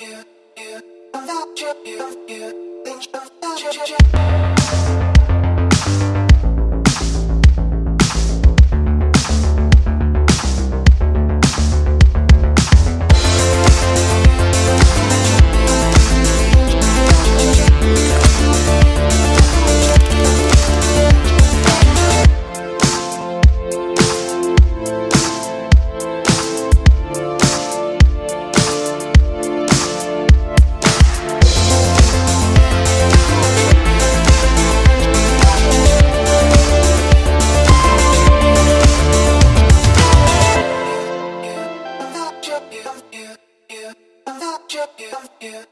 you, you, without you, you, you, think without you, you, you. you, you, I'm not your you, you.